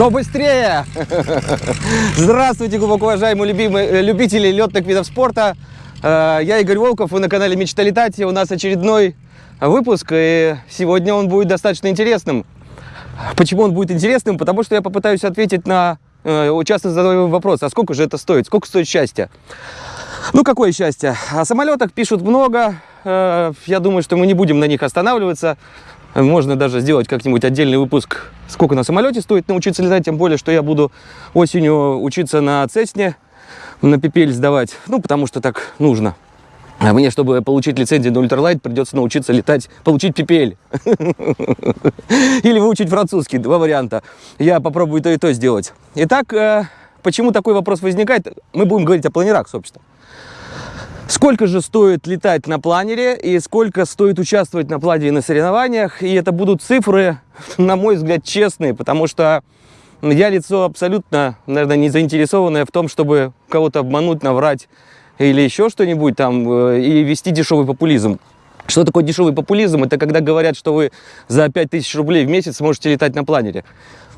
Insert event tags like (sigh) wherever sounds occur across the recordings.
Кто быстрее? (laughs) Здравствуйте, глубоко уважаемые любимые, э, любители летных видов спорта. Э, Я Игорь Волков, вы на канале Мечта летать. И у нас очередной выпуск, и сегодня он будет достаточно интересным. Почему он будет интересным? Потому что я попытаюсь ответить на э, часто задаваемый вопрос, а сколько же это стоит? Сколько стоит счастье? Ну, какое счастье? О самолетах пишут много. Я думаю, что мы не будем на них останавливаться. Можно даже сделать как-нибудь отдельный выпуск, сколько на самолете стоит научиться летать, тем более, что я буду осенью учиться на Цесне, на пипель сдавать, ну, потому что так нужно. А мне, чтобы получить лицензию на ультралайт, придется научиться летать, получить пипель. (laughs) Или выучить французский, два варианта. Я попробую то и то сделать. Итак, э, почему такой вопрос возникает? Мы будем говорить о планерах, собственно. Сколько же стоит летать на планере и сколько стоит участвовать на планере на соревнованиях? И это будут цифры, (laughs) на мой взгляд, честные, потому что я лицо абсолютно, наверное, не заинтересованное в том, чтобы кого-то обмануть, наврать или еще что-нибудь там, э, и вести дешевый популизм. Что такое дешевый популизм? Это когда говорят, что вы за 5000 рублей в месяц можете летать на планере.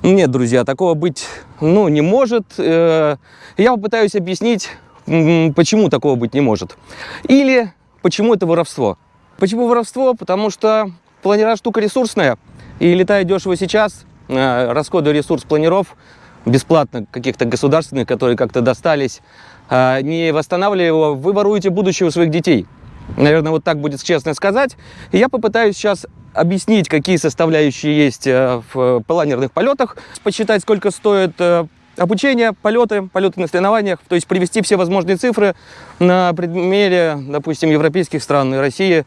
Нет, друзья, такого быть ну, не может. Э, Я попытаюсь объяснить, почему такого быть не может. Или почему это воровство. Почему воровство? Потому что планера штука ресурсная. И летая дешево сейчас, э, расходуя ресурс планеров, бесплатно каких-то государственных, которые как-то достались, э, не восстанавливая его, вы воруете будущее своих детей. Наверное, вот так будет честно сказать. И я попытаюсь сейчас объяснить, какие составляющие есть э, в планерных полетах, посчитать, сколько стоит обучение, полеты, полеты на соревнованиях, то есть привести все возможные цифры на примере, допустим, европейских стран и России,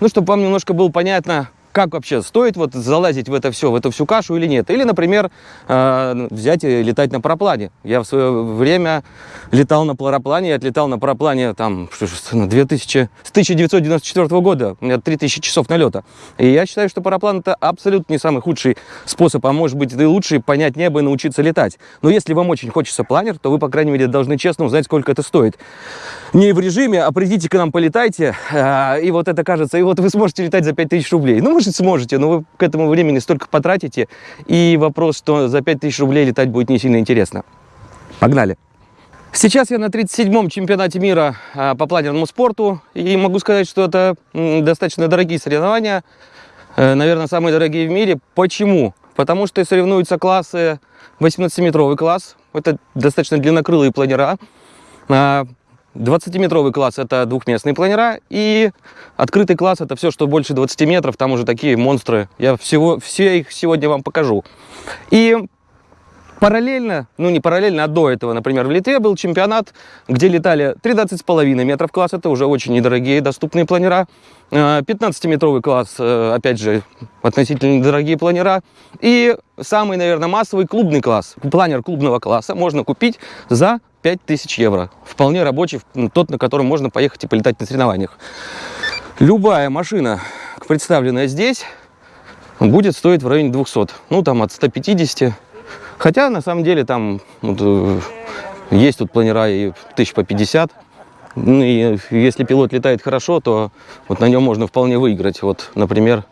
ну, чтобы вам немножко было понятно, как вообще стоит вот залазить в это все, в эту всю кашу или нет. Или, например, э, взять и летать на параплане. Я в свое время летал на параплане, я отлетал на параплане там, что на 2000, с 1994 года, у меня 3000 часов налета. И я считаю, что параплан это абсолютно не самый худший способ, а может быть и лучший понять небо и научиться летать. Но если вам очень хочется планер, то вы, по крайней мере, должны честно узнать, сколько это стоит. Не в режиме, а придите к нам, полетайте, э, и вот это кажется, и вот вы сможете летать за 5000 рублей. Ну, может, сможете, но вы к этому времени столько потратите, и вопрос, что за 5000 рублей летать будет не сильно интересно. Погнали! Сейчас я на 37-м чемпионате мира а, по планерному спорту, и могу сказать, что это достаточно дорогие соревнования, Э, наверное, самые дорогие в мире. Почему? Потому что соревнуются классы 18-метровый класс, это достаточно длиннокрылые планера, а, 20-метровый класс – это двухместные планера, и открытый класс – это все, что больше 20 метров, там уже такие монстры. Я всего, все их сегодня вам покажу. И параллельно, ну не параллельно, а до этого, например, в Литве был чемпионат, где летали 13,5 метров класс, это уже очень недорогие доступные планера. 15-метровый класс, э, опять же, относительно дорогие планера. И самый, наверное, массовый клубный класс. Планер клубного класса можно купить за 5000 евро. Вполне рабочий, тот, на котором можно поехать и полетать на соревнованиях. Любая машина, представленная здесь, будет стоить в районе 200. Ну, там от 150. Хотя, на самом деле, там вот, э, есть тут планера и тысяч по 50. Ну, и если пилот летает хорошо, то вот на нем можно вполне выиграть. Вот, например,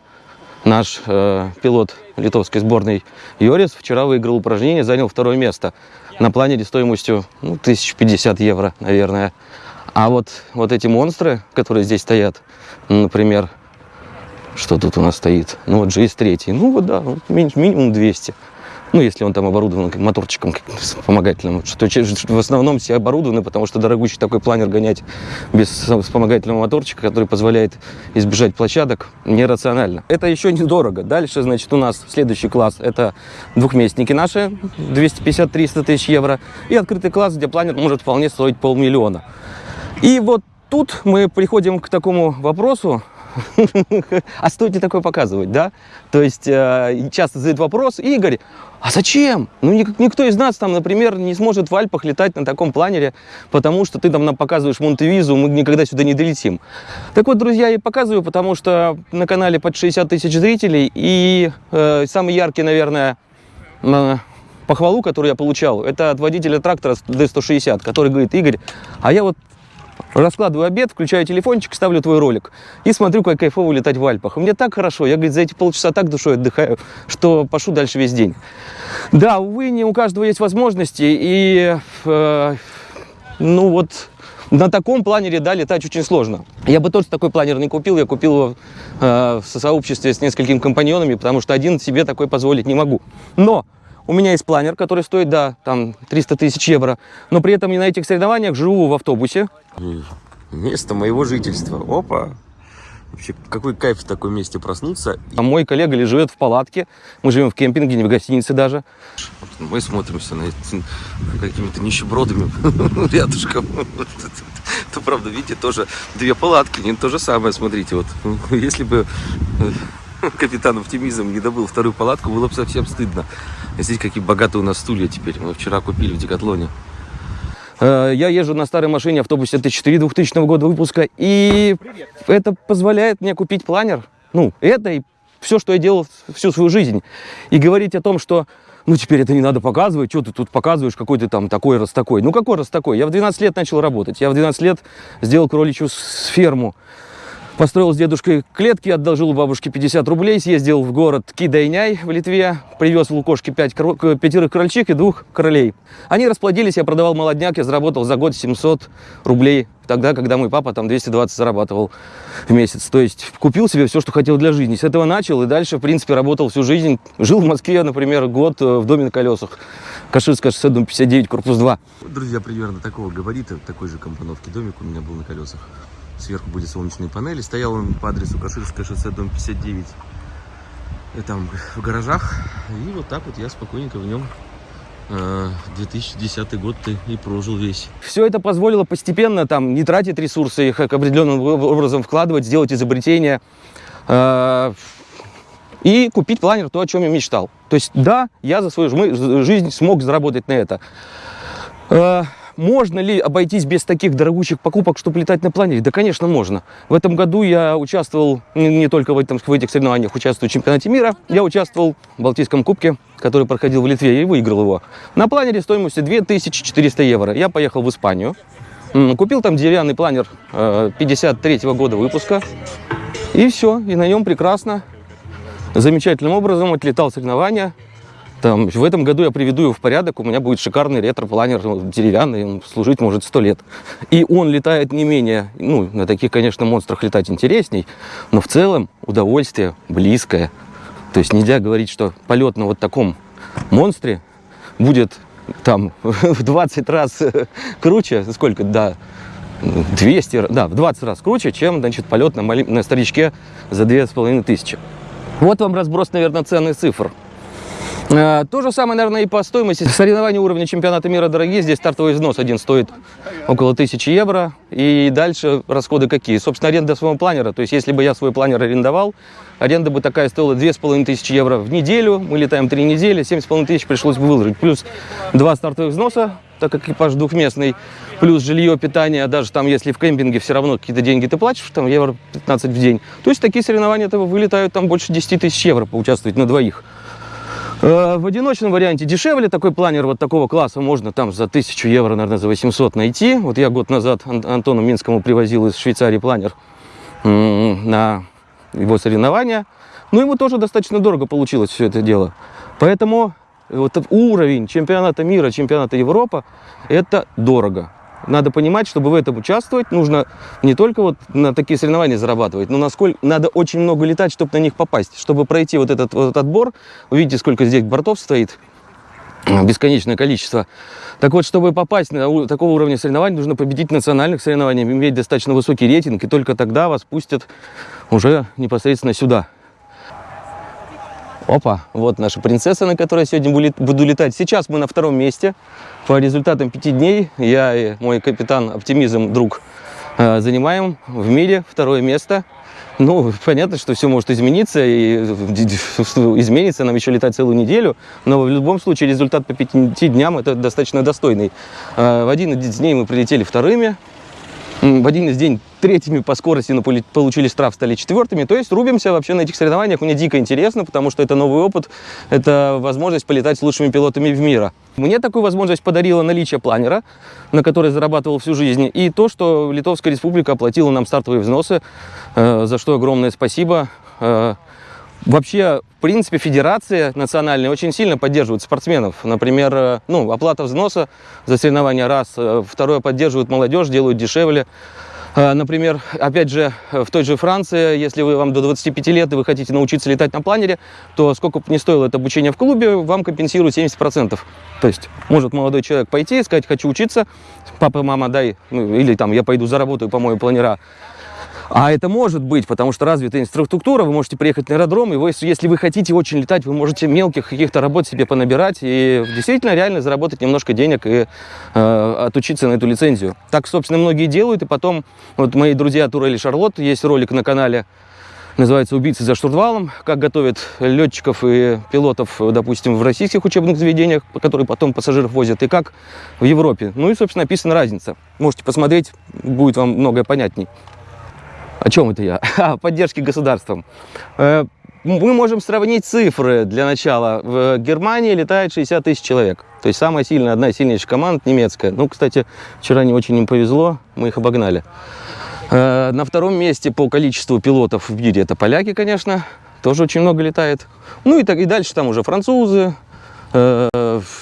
наш э, пилот литовской сборной Йорис вчера выиграл упражнение, занял второе место на планере стоимостью ну, 1050 евро, наверное. А вот, вот эти монстры, которые здесь стоят, например, что тут у нас стоит? Ну вот GS3, ну вот да, минимум 200. Ну, если он там оборудован как моторчиком каким-то вспомогательным. Что, в основном все оборудованы, потому что дорогущий такой планер гонять без вспомогательного моторчика, который позволяет избежать площадок, нерационально. Это еще недорого. Дальше, значит, у нас следующий класс. Это двухместники наши, 250-300 тысяч евро. И открытый класс, где планер может вполне стоить полмиллиона. И вот тут мы приходим к такому вопросу, (laughs) а стоит ли такое показывать, да? То есть э, часто задают вопрос, Игорь, а зачем? Ну, ник- никто из нас там, например, не сможет в Альпах летать на таком планере, потому что ты там нам показываешь Монтевизу, мы никогда сюда не долетим. Так вот, друзья, я показываю, потому что на канале под 60 тысяч зрителей, и э, самый яркий, наверное, э, похвалу, которую я получал, это от водителя трактора D160, который говорит, Игорь, а я вот раскладываю обед, включаю телефончик, ставлю твой ролик и смотрю, как кайфово летать в Альпах. И мне так хорошо, я, говорит, за эти полчаса так душой отдыхаю, что пошу дальше весь день. Да, увы, не у каждого есть возможности, и, э, ну вот, на таком планере, да, летать очень сложно. Я бы тоже такой планер не купил, я купил его э, в сообществе с несколькими компаньонами, потому что один себе такой позволить не могу. Но у меня есть планер, который стоит, да, там 300 тысяч евро, но при этом я на этих соревнованиях живу в автобусе. Место моего жительства. Опа! Вообще, какой кайф в таком месте проснуться. А мой коллега ли живет в палатке, мы живем в кемпинге, не в гостинице даже. Вот мы смотримся на какими-то нищебродами (laughs) рядышком. То, правда, видите, тоже две палатки, не то же самое, смотрите, вот. Если бы э, (laughs) капитан оптимизм не добыл вторую палатку, было бы совсем стыдно. Здесь какие богатые у нас стулья теперь. Мы вчера купили в Декатлоне. Э, Я езжу на старой машине, автобусе Т4 2000 года выпуска, и это позволяет мне купить планер. Ну, это и все, что я делал всю свою жизнь. И говорить о том, что ну, теперь это не надо показывать, что ты тут показываешь, какой ты там такой, раз такой. Ну, какой раз такой? Я в 12 лет начал работать. Я в 12 лет сделал кроличью ферму. Построил с дедушкой клетки, одолжил у бабушки 50 рублей, съездил в город Кидайняй в Литве, привез в Лукошки 5 пятерых крольчих и двух королей. Они расплодились, я продавал молодняк, я заработал за год 700 рублей, тогда, когда мой папа там 220 зарабатывал в месяц. То есть купил себе все, что хотел для жизни. С этого начал и дальше, в принципе, работал всю жизнь. Жил в Москве, например, год э, в доме на колесах. Каширская шоссе, дом 59, корпус 2. Вот, Друзья, примерно такого габарита, такой же компоновки домик у меня был на колесах. Сверху были солнечные панели. Стоял он по адресу Каширское шоссе, дом 59. И там в гаражах. И вот так вот я спокойненько в нем э, 2010 год ты и прожил весь. Все это позволило постепенно там не тратить ресурсы, их определенным образом вкладывать, сделать изобретения э, и купить планер, то, о чем я мечтал. То есть, да, я за свою жизнь смог заработать на это. Э, можно ли обойтись без таких дорогущих покупок, чтобы летать на планере? Да, конечно, можно. В этом году я участвовал не, только в, этом, в этих соревнованиях, участвую в чемпионате мира. Я участвовал в Балтийском кубке, который проходил в Литве, и выиграл его. На планере стоимостью 2400 евро. Я поехал в Испанию. Купил там деревянный планер 53 года выпуска. И все, и на нем прекрасно, замечательным образом отлетал соревнования. Там, в этом году я приведу его в порядок, у меня будет шикарный ретро-планер, деревянный, он служить может сто лет. И он летает не менее, ну, на таких, конечно, монстрах летать интересней, но в целом удовольствие близкое. То есть нельзя говорить, что полет на вот таком монстре будет там (laughs) в 20 раз (laughs) круче, сколько, да, 200, да, в 20 раз круче, чем, значит, полет на, на старичке за 2500. Вот вам разброс, наверное, ценных цифр. Э, То же самое, наверное, и по стоимости. Соревнования уровня чемпионата мира дорогие. Здесь стартовый взнос один стоит около 1000 евро. И дальше расходы какие? Собственно, аренда своего планера. То есть, если бы я свой планер арендовал, аренда бы такая стоила 2500 евро в неделю. Мы летаем 3 недели, 7500 пришлось бы выложить. Плюс два стартовых взноса, так как экипаж двухместный. Плюс жилье, питание, даже там, если в кемпинге все равно какие-то деньги ты платишь, там евро 15 в день. То есть такие соревнования то вылетают там больше 10 тысяч евро поучаствовать на двоих. Э, В одиночном варианте дешевле такой планер вот такого класса можно там за 1000 евро, наверное, за 800 найти. Вот я год назад Ан- Антону Минскому привозил из Швейцарии планер на его соревнования. Но ему тоже достаточно дорого получилось все это дело. Поэтому вот уровень чемпионата мира, чемпионата Европы, это дорого. Надо понимать, чтобы в этом участвовать, нужно не только вот на такие соревнования зарабатывать, но насколько надо очень много летать, чтобы на них попасть. Чтобы пройти вот этот вот отбор, вы видите, сколько здесь бортов стоит, бесконечное количество. Так вот, чтобы попасть на такого уровня соревнований, нужно победить в национальных соревнованиях, иметь достаточно высокий рейтинг, и только тогда вас пустят уже непосредственно сюда. Опа, вот наша принцесса, на которой я сегодня буду лет- буду летать. Сейчас мы на втором месте. По результатам пяти дней я и мой капитан Оптимизм, друг, э, занимаем в мире второе место. Ну, понятно, что все может измениться, и (laughs) изменится, нам еще летать целую неделю, но в любом случае результат по пяти дням это достаточно достойный. Э, В один из дней мы прилетели вторыми, в один из день третьими по скорости, получили штраф, стали четвертыми. То есть рубимся вообще на этих соревнованиях. Мне дико интересно, потому что это новый опыт, это возможность полетать с лучшими пилотами в мира. Мне такую возможность подарило наличие планера, на который зарабатывал всю жизнь, и то, что Литовская Республика оплатила нам стартовые взносы, э, за что огромное спасибо. Э, Вообще, в принципе, федерации национальные очень сильно поддерживают спортсменов. Например, э, ну, оплата взноса за соревнования раз. Э, Второе, поддерживают молодежь, делают дешевле. Э, Например, опять же, э, в той же Франции, если вы вам до 25 лет и вы хотите научиться летать на планере, то сколько бы ни стоило это обучение в клубе, вам компенсируют 70%. То есть может молодой человек пойти и сказать, хочу учиться, папа, мама, дай, ну, или там я пойду заработаю, помою планера. А это может быть, потому что развитая инфраструктура, вы можете приехать на аэродром, и вы, если вы хотите очень летать, вы можете мелких каких-то работ себе понабирать и действительно реально заработать немножко денег и э, отучиться на эту лицензию. Так, собственно, многие делают, и потом, вот мои друзья Турель и Шарлот, есть ролик на канале, называется «Убийцы за штурвалом», как готовят летчиков и пилотов, допустим, в российских учебных заведениях, которые потом пассажиров возят, и как в Европе. Ну и, собственно, описана разница. Можете посмотреть, будет вам многое понятней. О чем это я? (laughs) О поддержке государством. Э, Мы можем сравнить цифры для начала. В Германии летает 60 тысяч человек. То есть самая сильная, одна из сильнейших команд немецкая. Ну, кстати, вчера не очень им повезло, мы их обогнали. Э, На втором месте по количеству пилотов в мире это поляки, конечно. Тоже очень много летает. Ну и, так, и дальше там уже французы, э,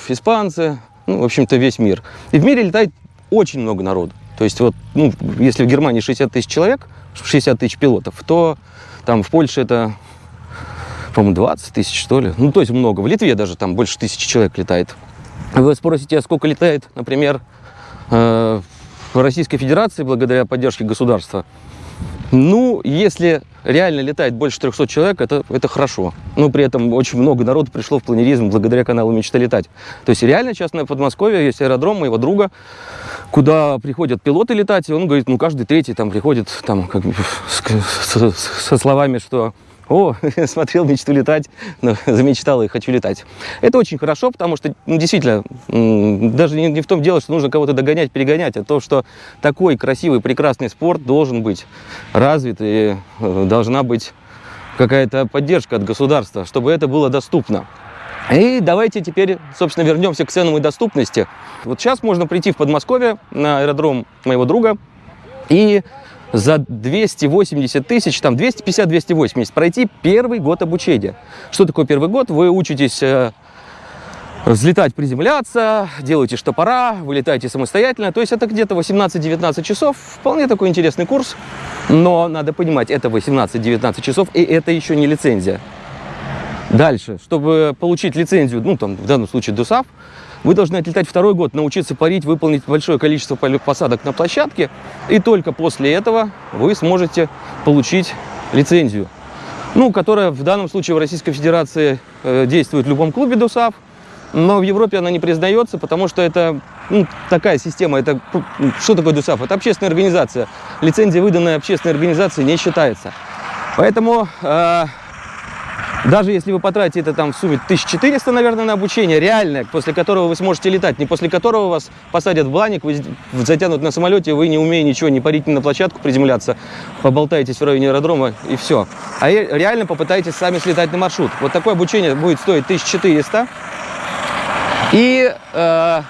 испанцы, ну, в общем-то, весь мир. И в мире летает очень много народу. То есть вот, ну, если в Германии 60 тысяч человек, 60 тысяч пилотов, то там в Польше это, по-моему, 20 тысяч, что ли. Ну, то есть много. В Литве даже там больше тысячи человек летает. Вы спросите, а сколько летает, например, э, в Российской Федерации благодаря поддержке государства? Ну, если реально летает больше 300 человек, это, это хорошо. Но при этом очень много народу пришло в планеризм благодаря каналу «Мечта летать». То есть реально сейчас на Подмосковье есть аэродром моего друга, куда приходят пилоты летать, и он говорит, ну, каждый третий там приходит там, как, с- с- со словами, что «О, (laughs) смотрел мечту летать, но (laughs) замечтал и хочу летать». Это очень хорошо, потому что, ну, действительно, даже не, не в том дело, что нужно кого-то догонять, перегонять, а то, что такой красивый, прекрасный спорт должен быть развит, и э, должна быть какая-то поддержка от государства, чтобы это было доступно. И давайте теперь, собственно, вернемся к ценам и доступности. Вот сейчас можно прийти в Подмосковье на аэродром моего друга и за 280 тысяч, там 250-280 пройти первый год обучения. Что такое первый год? Вы учитесь э, взлетать, приземляться, делаете штопора, вылетаете самостоятельно. То есть это где-то 18-19 часов. Вполне такой интересный курс. Но надо понимать, это 18-19 часов, и это еще не лицензия. Дальше, чтобы получить лицензию, ну там в данном случае ДУСАФ, вы должны отлетать второй год, научиться парить, выполнить большое количество посадок на площадке, и только после этого вы сможете получить лицензию, ну, которая в данном случае в Российской Федерации э, действует в любом клубе ДУСАФ, но в Европе она не признается, потому что это ну, такая система. Это ну, что такое ДУСАФ? Это общественная организация. Лицензия, выданная общественной организацией, не считается. Поэтому э, даже если вы потратите это там в сумме 1400, наверное, на обучение, реальное, после которого вы сможете летать, не после которого вас посадят в бланик, вы затянут на самолете, вы не умеете ничего, не парить ни на площадку, приземляться, поболтаетесь в районе аэродрома и все. А реально попытайтесь сами слетать на маршрут. Вот такое обучение будет стоить 1400. И э,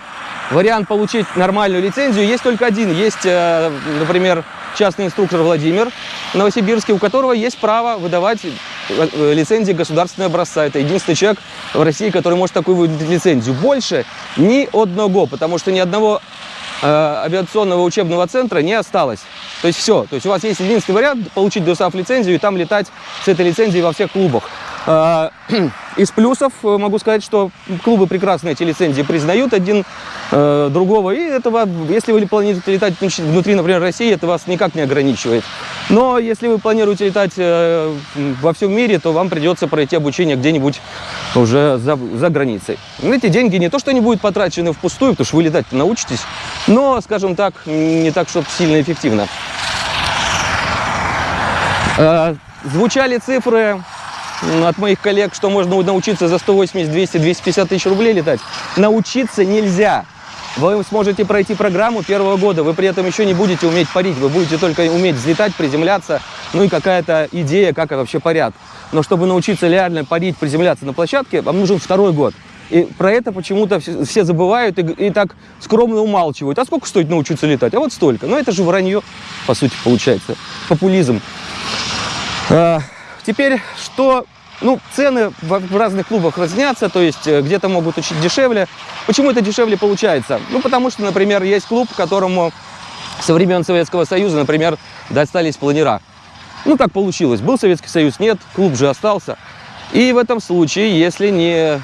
вариант получить нормальную лицензию есть только один. Есть, э, например, частный инструктор Владимир в Новосибирске, у которого есть право выдавать лицензии государственного образца. Это единственный человек в России, который может такую выдать лицензию. Больше ни одного, потому что ни одного э, авиационного учебного центра не осталось. То есть все. То есть у вас есть единственный вариант получить ДОСАФ лицензию и там летать с этой лицензией во всех клубах. Э, (clears throat) Из плюсов э, могу сказать, что клубы прекрасно эти лицензии признают один э, другого. И этого, если вы планируете летать внутри- например, России, это вас никак не ограничивает. Но если вы планируете летать э, во всем мире, то вам придется пройти обучение где-нибудь уже за, за границей. Эти деньги не то, что они будут потрачены впустую, потому что вы летать научитесь, но, скажем так, не так, чтобы сильно эффективно. Э, Звучали цифры от моих коллег, что можно научиться за 180, 200, 250 тысяч рублей летать. Научиться нельзя. Вы сможете пройти программу первого года, вы при этом еще не будете уметь парить, вы будете только уметь взлетать, приземляться, ну и какая-то идея, как вообще парят. Но чтобы научиться реально парить, приземляться на площадке, вам нужен второй год. И про это почему-то все, забывают и, и так скромно умалчивают. А сколько стоит научиться летать? А вот столько. Но это же вранье, по сути, получается. Популизм. Теперь, что Ну, цены в разных клубах разнятся, то есть э, где-то могут чуть дешевле. Почему это дешевле получается? Ну, потому что, например, есть клуб, которому со времен Советского Союза, например, достались планера. Ну, так получилось. Был Советский Союз, нет, клуб же остался. И в этом случае, если не,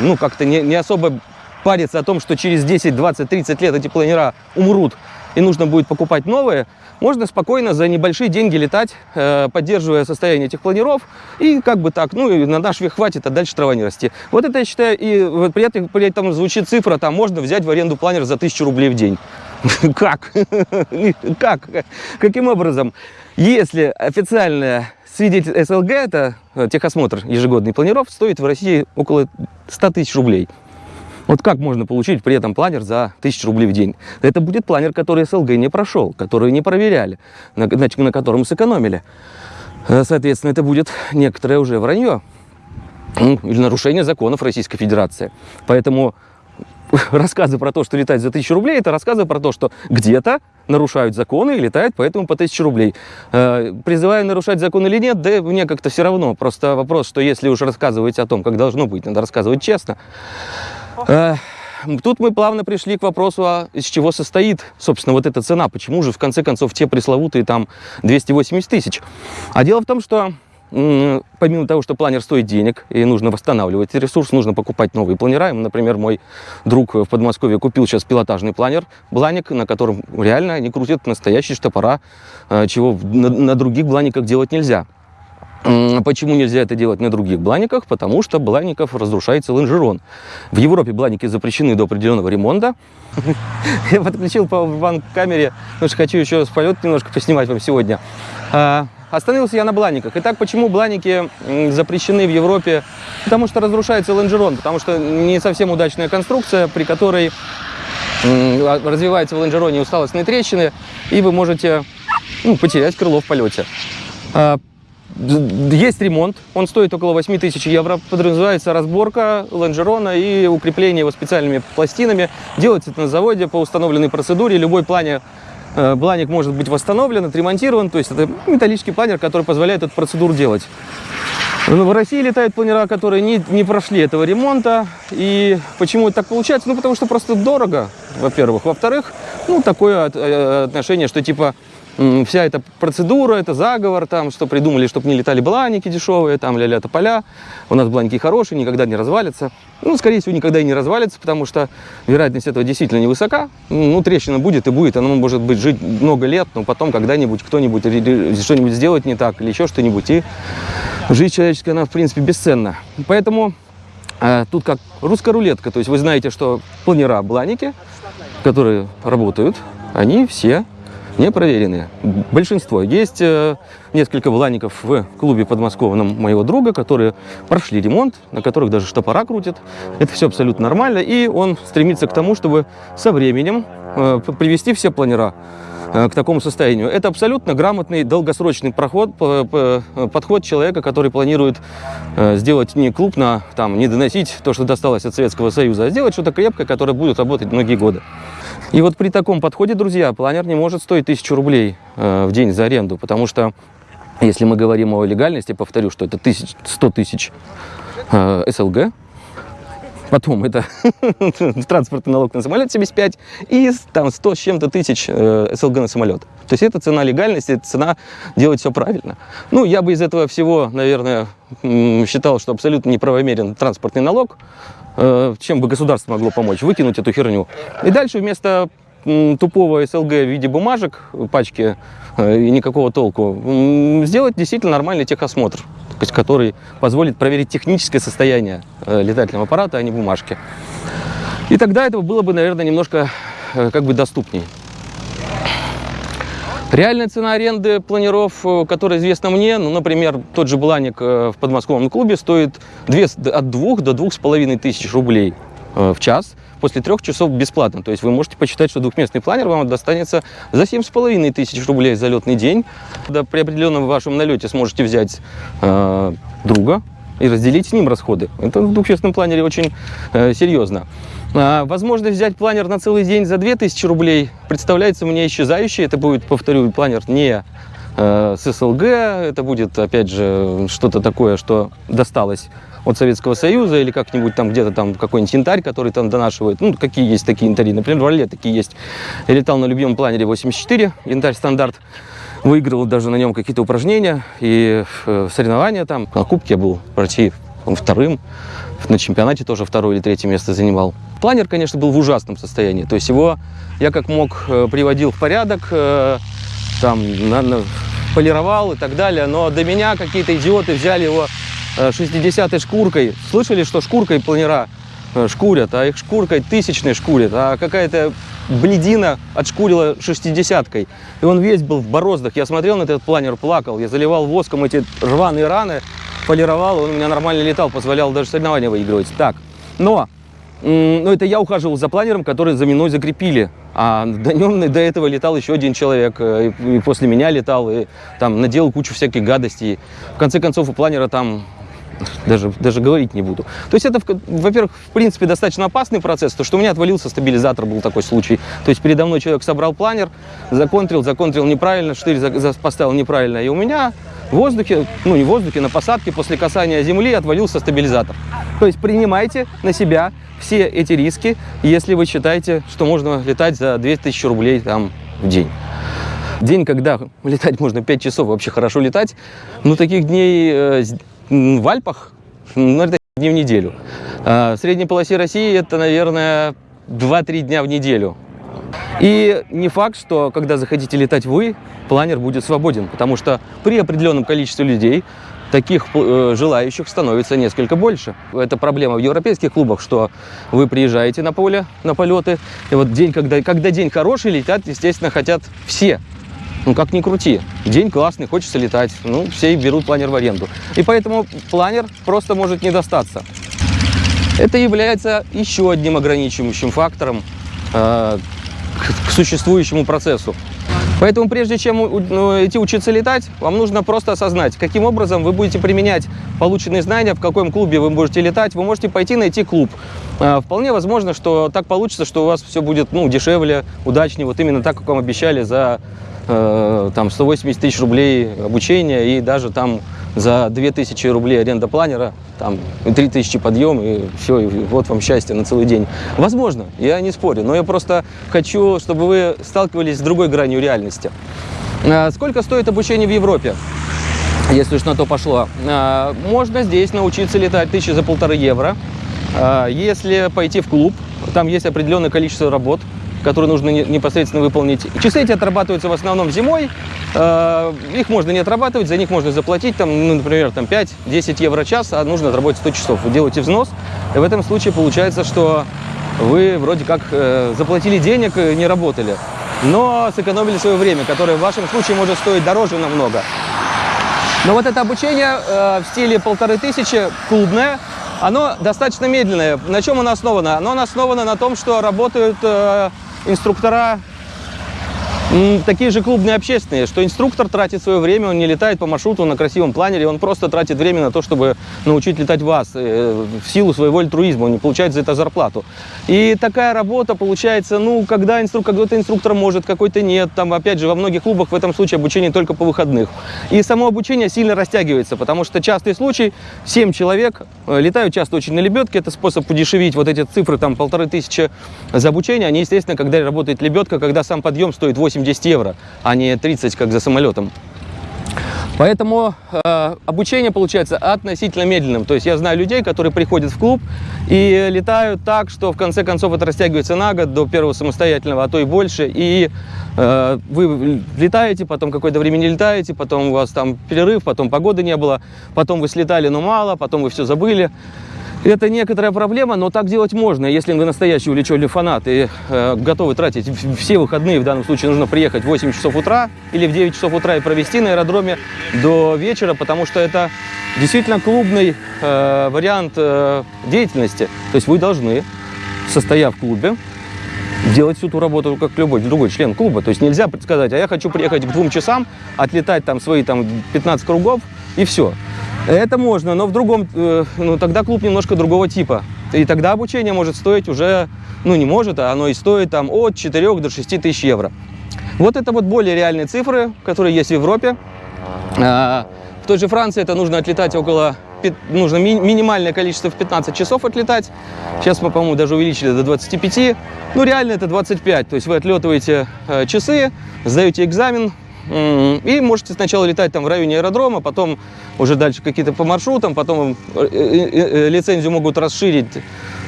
ну, как-то не, не особо париться о том, что через 10, 20, 30 лет эти планера умрут и нужно будет покупать новые, можно спокойно за небольшие деньги летать, э, поддерживая состояние этих планеров, и как бы так, ну, и на наш век хватит, а дальше трава не расти. Вот это, я считаю, и вот при этом, при этом звучит цифра, там можно взять в аренду планер за 1000 рублей в день. (laughs) Как? (laughs) Как? Каким образом? Если официальное свидетель СЛГ, это э, техосмотр ежегодный планиров, стоит в России около 100 тысяч рублей. Вот как можно получить при этом планер за 1000 рублей в день? Это будет планер, который СЛГ не прошел, который не проверяли, на, значит, на котором сэкономили. Э, Соответственно, это будет некоторое уже вранье или нарушение законов Российской Федерации. Поэтому (laughs) рассказы про то, что летать за 1000 рублей, это рассказы про то, что где-то нарушают законы и летают поэтому по 1000 рублей. Э, Призываю нарушать закон или нет, да мне как-то все равно. Просто вопрос, что если уж рассказывать о том, как должно быть, надо рассказывать честно. Тут мы плавно пришли к вопросу, а из чего состоит, собственно, вот эта цена. Почему же, в конце концов, те пресловутые там 280 тысяч? А дело в том, что помимо того, что планер стоит денег и нужно восстанавливать ресурс, нужно покупать новые планера. Например, мой друг в Подмосковье купил сейчас пилотажный планер, бланик, на котором реально они крутят настоящие штопора, э, чего на других бланиках делать нельзя. Почему нельзя это делать на других бланиках? Потому что блаников разрушается лонжерон. В Европе бланики запрещены до определенного ремонта. (laughs) Я подключил по камере, потому что хочу еще с полет немножко поснимать вам сегодня. А, Остановился я на бланиках. Итак, почему бланики запрещены в Европе? Потому что разрушается лонжерон, потому что не совсем удачная конструкция, при которой а- развивается в лонжероне усталостные трещины, и вы можете ну, потерять крыло в полете. Есть ремонт, он стоит около 8 тысяч евро. Подразумевается разборка лонжерона и укрепление его специальными пластинами. Делается это на заводе по установленной процедуре. Любой плане, э, бланик может быть восстановлен, отремонтирован. То есть это металлический планер, который позволяет эту процедуру делать. Ну, В России летают планера, которые не, не прошли этого ремонта. И почему это так получается? Ну, потому что просто дорого, во-первых. Во-вторых, ну, такое э, отношение, что типа вся эта процедура, это заговор, там, что придумали, чтобы не летали бланики дешевые, там, ля-ля тополя. У нас бланики хорошие, никогда не развалятся. Ну, скорее всего, никогда и не развалится, потому что вероятность этого действительно невысока. Ну, трещина будет и будет, она может быть жить много лет, но потом когда-нибудь кто-нибудь что-нибудь сделает не так или еще что-нибудь, и жизнь человеческая, она, в принципе, бесценна. Поэтому э, тут как русская рулетка, то есть вы знаете, что планера бланики, которые работают, они все не проверенные. Большинство. Есть э, несколько блаников в клубе подмосковном моего друга, которые прошли ремонт, на которых даже штопора крутят. Это все абсолютно нормально, и он стремится к тому, чтобы со временем э, привести все планера э, к такому состоянию. Это абсолютно грамотный долгосрочный проход, подход человека, который планирует сделать не клуб на, там, не доносить то, что досталось от Советского Союза, а сделать что-то крепкое, которое будет работать многие годы. И вот при таком подходе, друзья, планер не может стоить тысячу рублей э, в день за аренду, потому что если мы говорим о легальности, повторю, что это тысяч, 100 тысяч э, СЛГ, Потом это (laughs) транспортный налог на самолет 75 и там 100 с чем-то тысяч э, СЛГ на самолет. То есть это цена легальности, это цена делать все правильно. Ну, я бы из этого всего, наверное, считал, что абсолютно неправомерен транспортный налог. Э, чем бы государство могло помочь? Выкинуть эту херню. И дальше вместо тупого СЛГ в виде бумажек, пачки э, и никакого толку, сделать действительно нормальный техосмотр, который позволит проверить техническое состояние э, летательного аппарата, а не бумажки. И тогда это было бы, наверное, немножко как бы доступней. Реальная цена аренды планеров, э, которая известна мне, ну, например, тот же Бланик э, в подмосковном клубе стоит две с- от 2 до двух с половиной тысяч рублей э, в час после трех часов бесплатно. То есть вы можете посчитать, что двухместный планер вам достанется за семь с половиной тысяч рублей за летный день. Да, при определенном вашем налете сможете взять э, друга и разделить с ним расходы. Это в двухместном планере очень э, серьезно. А, возможность взять планер на целый день за 2000 рублей представляется мне исчезающей. Это будет, повторю, планер не э, с СЛГ, это будет, опять же, что-то такое, что досталось от Советского Союза или как-нибудь там где-то там какой-нибудь янтарь, который там донашивает. Ну, какие есть такие янтари. Например, в Орле такие есть. Я летал на любимом планере 84, янтарь стандарт. Выигрывал даже на нем какие-то упражнения и э, соревнования там. На кубке я был по-моему, вторым. На чемпионате тоже второе или третье место занимал. Планер, конечно, был в ужасном состоянии. То есть его я как мог э, приводил в порядок, э, там, на- на- полировал и так далее. Но до меня какие-то идиоты взяли его э, 60-й шкуркой. Слышали, что шкуркой планера э, шкурят, а их шкуркой тысячной шкурят, а какая-то бледина отшкурила 60-кой. И он весь был в бороздах. Я смотрел на этот планер, плакал. Я заливал воском эти рваные раны, полировал, он у меня нормально летал, позволял даже соревнования выигрывать. Так, но м, ну, это я ухаживал за планером, который за мной закрепили. А до нем до этого летал еще один человек, э, и, и после меня летал, и там наделал кучу всяких гадостей. В конце концов, у планера там даже, даже говорить не буду. То есть это, во-первых, в принципе, достаточно опасный процесс, то что у меня отвалился стабилизатор, был такой случай. То есть передо мной человек собрал планер, законтрил, законтрил неправильно, штырь поставил неправильно, и у меня в воздухе, ну не в воздухе, на посадке после касания земли отвалился стабилизатор. То есть принимайте на себя все эти риски, если вы считаете, что можно летать за 2000 рублей там, в день. День, когда (laughs) летать можно 5 часов, вообще хорошо летать, ну, таких дней э, в Альпах, ну, это дни в неделю. А в средней полосе России это, наверное, 2-3 дня в неделю. И не факт, что когда захотите летать вы, планер будет свободен, потому что при определенном количестве людей таких э, желающих становится несколько больше. Это проблема в европейских клубах, что вы приезжаете на поле, на полеты, и вот день, когда, когда день хороший, летят, естественно, хотят все. Ну, как ни крути. День классный, хочется летать. Ну, все и берут планер в аренду. И поэтому планер просто может не достаться. Это является еще одним ограничивающим фактором э, к, к существующему процессу. Поэтому прежде чем ну, идти учиться летать, вам нужно просто осознать, каким образом вы будете применять полученные знания, в каком клубе вы будете летать. Вы можете пойти найти клуб. Э, Вполне возможно, что так получится, что у вас все будет ну, дешевле, удачнее, вот именно так, как вам обещали за э, там 180 тысяч рублей обучения и даже там за 2000 рублей аренда планера, там и 3000 подъем, и все, и вот вам счастье на целый день. Возможно, я не спорю, но я просто хочу, чтобы вы сталкивались с другой гранью реальности. А, Сколько стоит обучение в Европе? если уж на то пошло. А, Можно здесь научиться летать тысячи за полторы евро. А, Если пойти в клуб, там есть определенное количество работ, которые нужно не- непосредственно выполнить. Часы эти отрабатываются в основном зимой. А, Их можно не отрабатывать, за них можно заплатить, там, ну, например, там 5-10 евро час, а нужно отработать 100 часов. Вы делаете взнос, и в этом случае получается, что вы вроде как э, заплатили денег, э, не работали, но сэкономили свое время, которое в вашем случае может стоить дороже намного. Но вот это обучение э, в стиле полторы тысячи, клубное, оно достаточно медленное. На чем оно основано? Оно основано на том, что работают э, инструктора такие же клубные общественные, что инструктор тратит свое время, он не летает по маршруту на красивом планере, он просто тратит время на то, чтобы научить летать вас э, в силу своего альтруизма, он не получает за это зарплату. И такая работа получается, ну, когда инструктор, какой-то инструктор может, какой-то нет, там, опять же, во многих клубах в этом случае обучение только по выходных. И само обучение сильно растягивается, потому что частый случай, 7 человек э, летают часто очень на лебедке, это способ удешевить вот эти цифры, там, полторы тысячи за обучение, они, естественно, когда работает лебедка, когда сам подъем стоит 8-10 евро, а не 30, как за самолетом. Поэтому э, обучение получается относительно медленным. То есть я знаю людей, которые приходят в клуб и летают так, что в конце концов это растягивается на год до первого самостоятельного, а то и больше. И э, вы летаете, потом какое-то время не летаете, потом у вас там перерыв, потом погоды не было, потом вы слетали, но мало, потом вы все забыли. Это некоторая проблема, но так делать можно, если вы настоящий увлеченный фанат и э, готовы тратить все выходные, в данном случае нужно приехать в 8 часов утра или в 9 часов утра и провести на аэродроме до вечера, потому что это действительно клубный э, вариант э, деятельности. То есть вы должны, состояв в клубе, делать всю ту работу, как любой другой член клуба. То есть нельзя сказать, а я хочу приехать к двум часам, отлетать там свои там 15 кругов и все. Это можно, но в другом, э, ну тогда клуб немножко другого типа. И тогда обучение может стоить уже, ну не может, а оно и стоит там от 4 до 6 тысяч евро. Вот это вот более реальные цифры, которые есть в Европе. А, В той же Франции это нужно отлетать около, нужно ми- минимальное количество в 15 часов отлетать. Сейчас мы, по-моему, даже увеличили до 25. Ну, реально это 25. То есть вы отлетываете э, часы, сдаете экзамен, и можете сначала летать там в районе аэродрома, потом уже дальше какие-то по маршрутам, потом э, э, э, лицензию могут расширить.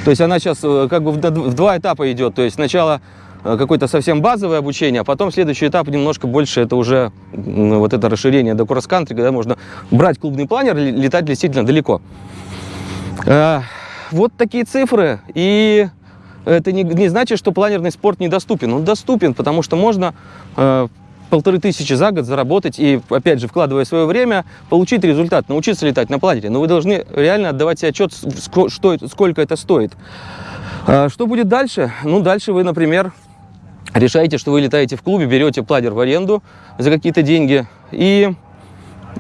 То есть она сейчас как бы в два этапа идет. То есть сначала какое-то совсем базовое обучение, а потом следующий этап немножко больше, это уже вот это расширение до кросс-кантри, когда можно брать клубный планер летать действительно далеко. Э, Вот такие цифры, и это не, не значит, что планерный спорт недоступен. Он доступен, потому что можно полторы тысячи за год заработать и, опять же, вкладывая свое время, получить результат, научиться летать на планере. Но вы должны реально отдавать себе отчет, что, сколько это стоит. А Что будет дальше? Ну, дальше вы, например, решаете, что вы летаете в клубе, берете планер в аренду за какие-то деньги, и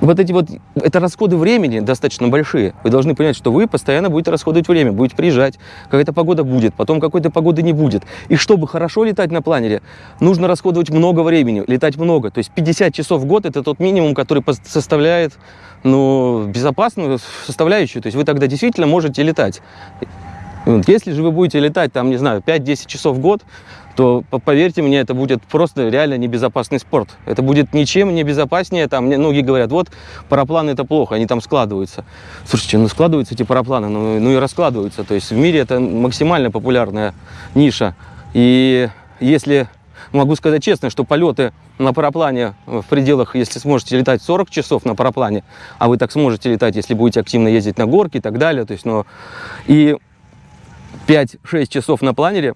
вот эти вот, это расходы времени достаточно большие. Вы должны понять, что вы постоянно будете расходовать время, будете приезжать, какая-то погода будет, потом какой-то погоды не будет. И чтобы хорошо летать на планере, нужно расходовать много времени, летать много. То есть 50 часов в год – это тот минимум, который составляет ну, безопасную составляющую. То есть вы тогда действительно можете летать. Вот Если же вы будете летать, там, не знаю, 5-10 часов в год, то, по- поверьте мне, это будет просто реально небезопасный спорт. Это будет ничем не безопаснее. Там многие говорят, вот парапланы это плохо, они там складываются. Слушайте, ну складываются эти парапланы, ну, ну и раскладываются. То есть в мире это максимально популярная ниша. И если могу сказать честно, что полеты на параплане в пределах, если сможете летать 40 часов на параплане, а вы так сможете летать, если будете активно ездить на горки и так далее, то есть, ну, и 5-6 часов на планере,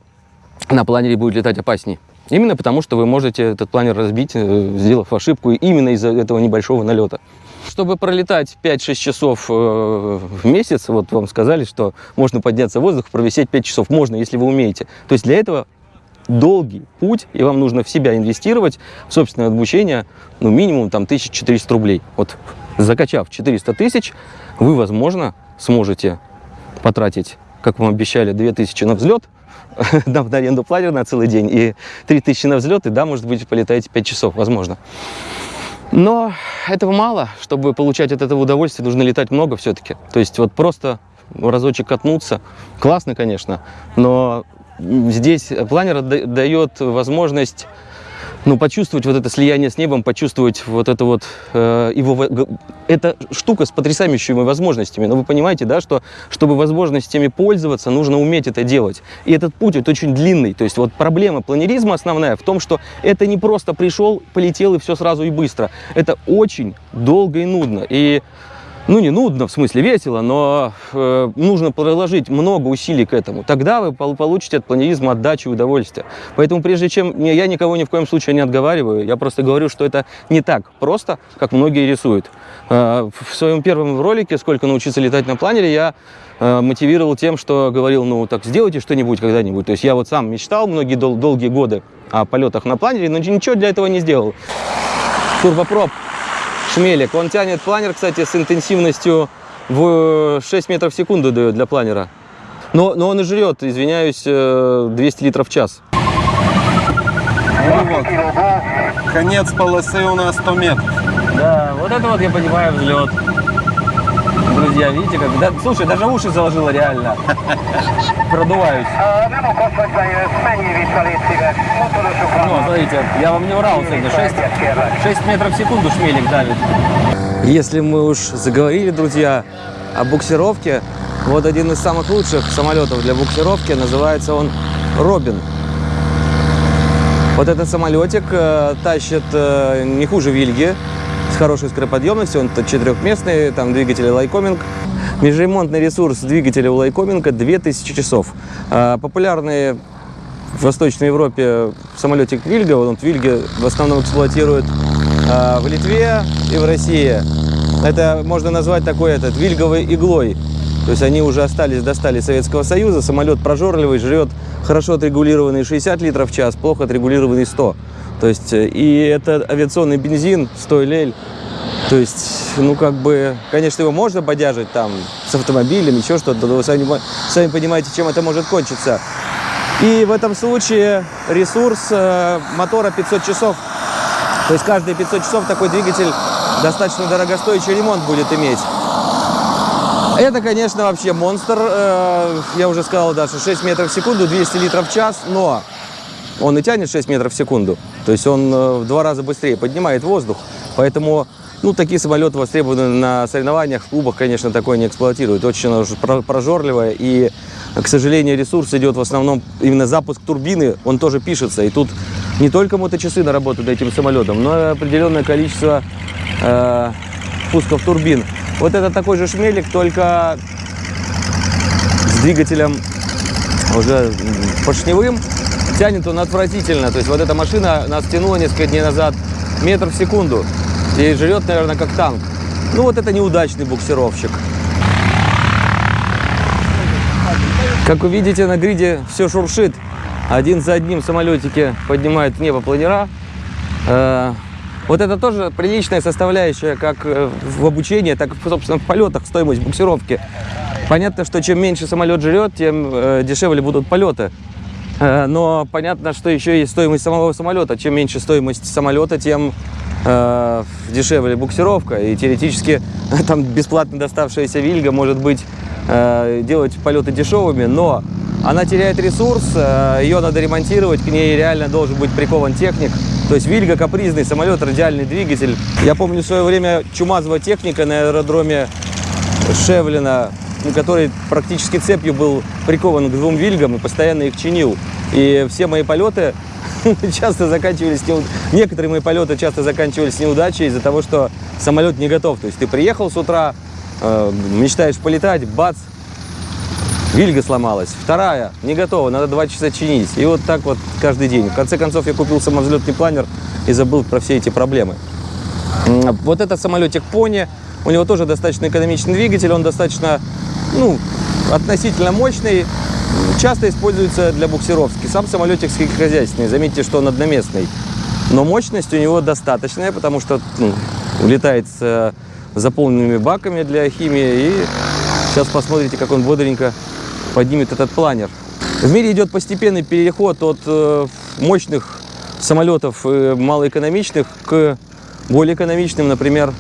на планере будет летать опаснее. Именно потому, что вы можете этот планер разбить, э, сделав ошибку именно из-за этого небольшого налета. Чтобы пролетать 5-6 часов э, в месяц, вот вам сказали, что можно подняться в воздух, провисеть 5 часов. Можно, если вы умеете. То есть для этого долгий путь, и вам нужно в себя инвестировать, в собственное обучение, ну, минимум там 1400 рублей. Вот закачав 400 тысяч, вы, возможно, сможете потратить, как вам обещали, 2000 на взлет, (laughs) на в аренду планер на целый день, и 3000 на взлет, и да, может быть, полетаете 5 часов, возможно. Но этого мало, чтобы получать от этого удовольствие, нужно летать много все-таки. То есть вот просто разочек катнуться, классно, конечно, но здесь планер да- дает возможность ну, почувствовать вот это слияние с небом, почувствовать вот это вот э, его... Это штука с потрясающими возможностями. Но вы понимаете, да, что чтобы возможностями пользоваться, нужно уметь это делать. И этот путь вот очень длинный. То есть вот проблема планеризма основная в том, что это не просто пришел, полетел и все сразу и быстро. Это очень долго и нудно. И ну, не нудно, в смысле весело, но э, нужно приложить много усилий к этому. Тогда вы пол- получите от планеризма отдачу и удовольствие. Поэтому прежде чем... Я никого ни в коем случае не отговариваю, я просто говорю, что это не так просто, как многие рисуют. Э, в своем первом ролике «Сколько научиться летать на планере» я э, мотивировал тем, что говорил, ну, так сделайте что-нибудь когда-нибудь. То есть я вот сам мечтал многие дол- долгие годы о полетах на планере, но ничего для этого не сделал. Турбопроп Шмелик. Он тянет планер, кстати, с интенсивностью в 6 метров в секунду дает для планера. Но, но он и жрет, извиняюсь, э, 200 литров в час. Ну вот, конец полосы у нас 100 метров. Да, вот это вот я понимаю взлет. Друзья, видите, как... Да, слушай, даже уши заложило реально. Продуваюсь. Szíves. Motorosok Ну, vannak. смотрите, я вам не врал сегодня. 6, 6 метров в секунду шмелик давит. Если мы уж заговорили, друзья, о буксировке, вот один из самых лучших самолетов для буксировки, называется он Робин. Вот этот самолетик э, тащит э, не хуже Вильги, хорошей скороподъемностью, он четырехместный, там двигатели Lycoming. Межремонтный ресурс двигателя у Lycoming а 2000 часов. А, популярные в Восточной Европе самолетик Вильга, вот он Вильга в основном эксплуатирует а, в Литве и в России. Это можно назвать такой этот вильговой иглой. То есть они уже остались, достали Советского Союза, самолет прожорливый, жрет хорошо отрегулированный 60 литров в час, плохо отрегулированный 100. То есть, э, и это авиационный бензин, 100 лель. То есть, ну, как бы, конечно, его можно бодяжить там с автомобилем, еще что-то, но вы сами, сами понимаете, чем это может кончиться. И в этом случае ресурс э, мотора 500 часов. То есть каждые 500 часов такой двигатель достаточно дорогостоящий ремонт будет иметь. Это, конечно, вообще монстр. Э, Я уже сказал, да, что 6 метров в секунду, 200 литров в час, но он и тянет 6 метров в секунду. То есть он э, в два раза быстрее поднимает воздух. Поэтому ну, такие самолеты востребованы на соревнованиях, в клубах, конечно, такое не эксплуатируют. Очень прожорливое. И, к сожалению, ресурс идет в основном именно запуск турбины, он тоже пишется. И тут не только моточасы наработаны этим самолетом, но и определенное количество э, пусков турбин. Вот это такой же шмелик, только с двигателем уже поршневым. Тянет он отвратительно. То есть вот эта машина нас тянула несколько дней назад метр в секунду. И жрет, наверное, как танк. Ну вот это неудачный буксировщик. Как вы видите, на гриде все шуршит. Один за одним самолетики поднимают небо планера. Э, Вот это тоже приличная составляющая как э, в обучении, так и, собственно, в полетах стоимость буксировки. Понятно, что чем меньше самолет жрет, тем э, дешевле будут полеты. Э, Но понятно, что еще есть стоимость самого самолета. Чем меньше стоимость самолета, тем э, дешевле буксировка. И теоретически (laughs) там бесплатно доставшаяся Вильга может быть э, делать полеты дешевыми, но она теряет ресурс, э, ее надо ремонтировать, к ней реально должен быть прикован техник. То есть Вильга капризный самолет, радиальный двигатель. Я помню в свое время чумазовая техника на аэродроме Шевлина, который практически цепью был прикован к двум вильгам и постоянно их чинил. И все мои полеты (laughs) часто заканчивались, неуд- некоторые мои полеты часто заканчивались неудачей из-за того, что самолет не готов. То есть ты приехал с утра, э, мечтаешь полетать, бац, Вильга сломалась. Вторая не готова, надо два часа чинить. И вот так вот каждый день. В конце концов я купил самовзлетный планер и забыл про все эти проблемы. Вот этот самолетик Пони, у него тоже достаточно экономичный двигатель, он достаточно, ну, относительно мощный, часто используется для буксировки. Сам самолетик сельскохозяйственный, заметьте, что он одноместный. Но мощность у него достаточная, потому что ну, летает с э, заполненными баками для химии. И сейчас посмотрите, как он бодренько поднимет этот планер. В мире идет постепенный переход от э, мощных самолетов э, малоэкономичных к более экономичным. Например,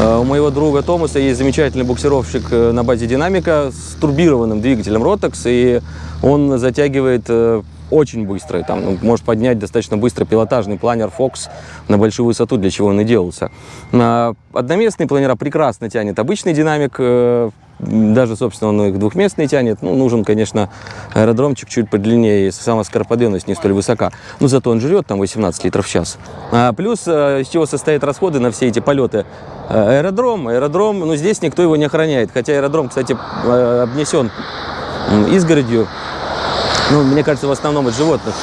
у моего друга Томаса есть замечательный буксировщик э, на базе динамика с турбированным двигателем Rotax, и он затягивает э, очень быстро, там, ну, может поднять достаточно быстро пилотажный планер Fox на большую высоту, для чего он и делался. На одноместные планера прекрасно тянет обычный динамик, э, даже, собственно, он их двухместный тянет. Ну, нужен, конечно, аэродромчик чуть подлиннее, сама скороподъемность не столь высока. Но зато он жрет там 18 литров в час. А плюс, э, из чего состоят расходы на все эти полеты? Э, Аэродром, аэродром, ну, здесь никто его не охраняет. Хотя аэродром, кстати, э, обнесен изгородью. Ну, мне кажется, в основном от животных.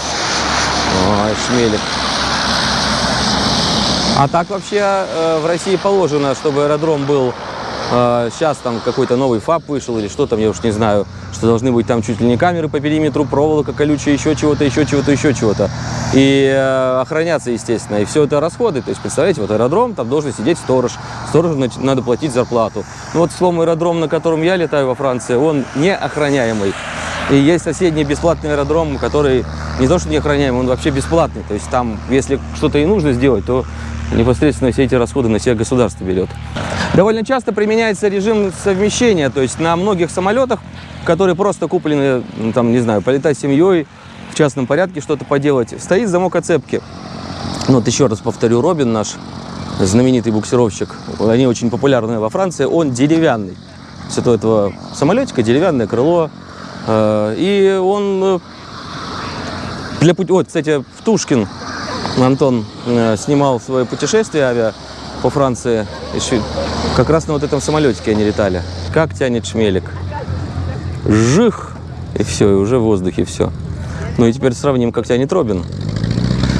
Ой, шмелик. А так вообще в России положено, чтобы аэродром был сейчас там какой-то новый ФАП вышел или что там, я уж не знаю, что должны быть там чуть ли не камеры по периметру, проволока колючая, еще чего-то, еще чего-то, еще чего-то. И э, охраняться, естественно. И все это расходы. То есть, представляете, вот аэродром, там должен сидеть сторож. Сторожу надо платить зарплату. Ну вот, словом, аэродром, на котором я летаю во Франции, он не охраняемый. И есть соседний бесплатный аэродром, который не то что не охраняемый, он вообще бесплатный. То есть там, если что-то и нужно сделать, то непосредственно все эти расходы на себя государство берет. Довольно часто применяется режим совмещения, то есть на многих самолетах, которые просто куплены, ну, там, не знаю, полетать с семьей, в частном порядке что-то поделать, стоит замок оцепки. Ну, вот еще раз повторю, Робин наш, знаменитый буксировщик, они очень популярны во Франции, он деревянный. То это у этого самолетика деревянное крыло, э, и он э, для пути... Вот, кстати, в Тушкин Антон э, снимал свое путешествие авиа по Франции. Еще как раз на вот этом самолетике они летали. Как тянет шмелик. Жих! И все, и уже в воздухе все. Ну и теперь сравним, как тянет Робин.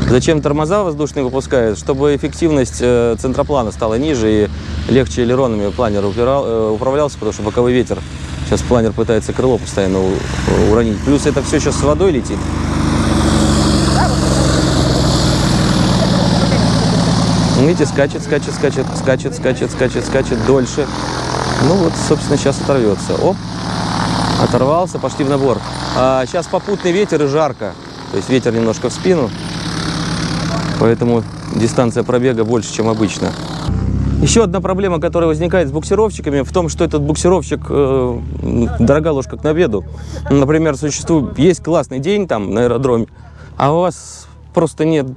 Зачем тормоза воздушные выпускают? Чтобы эффективность э, центроплана стала ниже и легче элеронами планер э, управлялся, потому что боковой ветер. Сейчас планер пытается крыло постоянно уронить. Плюс это все сейчас с водой летит. Видите, скачет, скачет, скачет, скачет, скачет, скачет, скачет дольше. Ну вот, собственно, сейчас оторвется. Оп. Оторвался, пошли в набор. А сейчас попутный ветер и жарко. То есть ветер немножко в спину. Поэтому дистанция пробега больше, чем обычно. Еще одна проблема, которая возникает с буксировщиками, в том, что этот буксировщик э, дорога ложка к обеду. Например, существует, есть классный день там на аэродроме, а у вас просто нет,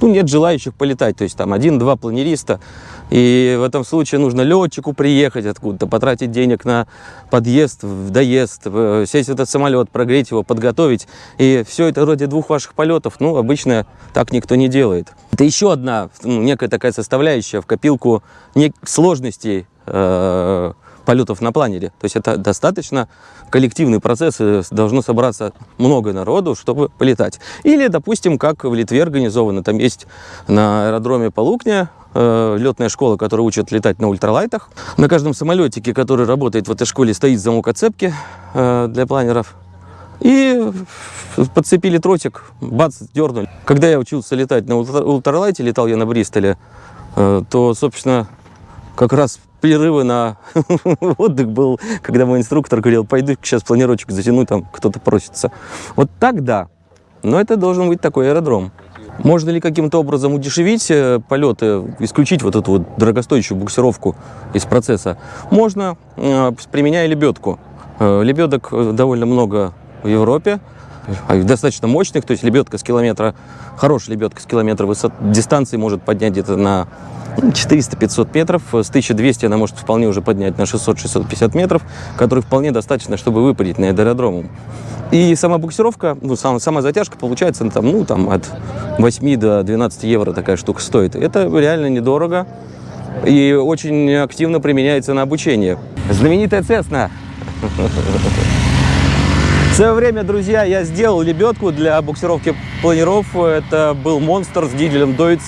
ну, нет желающих полетать. То есть там один-два планериста. И в этом случае нужно летчику приехать откуда-то, потратить денег на подъезд, доезд, в- сесть в этот самолет, прогреть его, подготовить. И все это ради двух ваших полетов, ну, обычно так никто не делает. Это еще одна, ну, некая такая составляющая в копилку сложностей э, полетов на планере. То есть это достаточно коллективный процесс, должно собраться много народу, чтобы полетать. Или, допустим, как в Литве организовано, там есть на аэродроме Полукня э, летная школа, которая учит летать на ультралайтах. На каждом самолетике, который работает в этой школе, стоит замок отцепки э, для планеров. И подцепили тросик, бац, дернули. Когда я учился летать на ультра- ультралайте, летал я на Бристоле, э, то, собственно, как раз перерывы на (laughs) отдых был, когда мой инструктор говорил, пойду сейчас планировочек затяну, там кто-то просится. Вот так да, но это должен быть такой аэродром. Можно ли каким-то образом удешевить э, полеты, исключить вот эту вот дорогостоящую буксировку из процесса? Можно, э, применяя лебедку. Э, Лебедок довольно много в Европе, достаточно мощных, то есть лебедка с километра, хорошая лебедка с километра высот, дистанции может поднять где-то на ну, 400-500 метров, с 1200 она может вполне уже поднять на 600-650 метров, которые вполне достаточно, чтобы выпарить над аэродромом. И сама буксировка, ну, сама, сама затяжка получается ну, там, ну, там, от 8 до 12 евро такая штука стоит. Это реально недорого и очень активно применяется на обучение. Знаменитая Цесна. (laughs) Свое время, друзья, я сделал лебедку для буксировки планеров. Это был монстр с дизелем Deutz